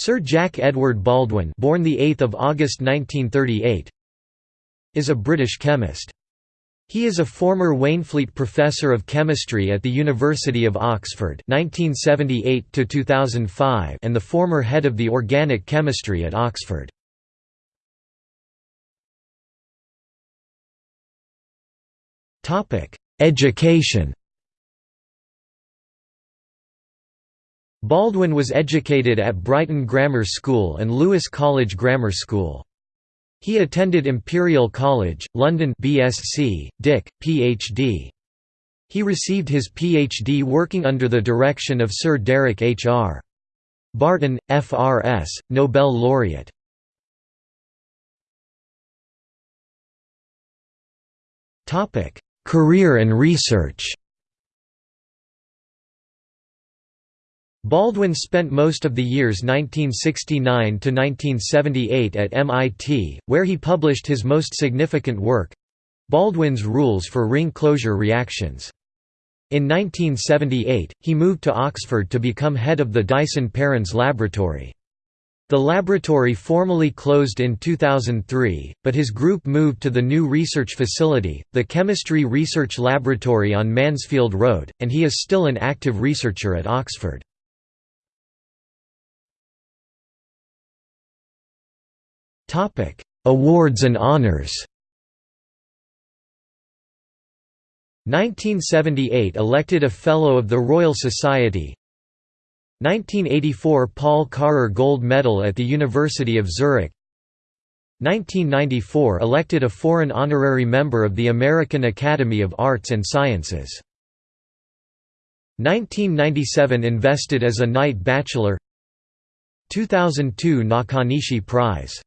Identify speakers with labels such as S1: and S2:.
S1: Sir Jack Edward Baldwin born the 8th of August 1938 is a British chemist. He is a former Waynflete Professor of Chemistry at the University of Oxford 1978 2005 and the former head of the Organic Chemistry at Oxford. Education Baldwin was educated at Brighton Grammar School and Lewis College Grammar School. He attended Imperial College, London BSc, DIC, Ph.D. He received his Ph.D. working under the direction of Sir Derek H. R. Barton, F.R.S., Nobel laureate. Career and research Baldwin spent most of the years 1969 to 1978 at MIT, where he published his most significant work Baldwin's Rules for Ring Closure Reactions. In 1978, he moved to Oxford to become head of the Dyson-Perrins Laboratory. The laboratory formally closed in 2003, but his group moved to the new research facility, the Chemistry Research Laboratory on Mansfield Road, and he is still an active researcher at Oxford. Topic: Awards and honors. 1978 elected a Fellow of the Royal Society. 1984 Paul Karrer Gold Medal at the University of Zurich. 1994 elected a foreign honorary member of the American Academy of Arts and Sciences. 1997 invested as a Knight Bachelor. 2002 Nakanishi Prize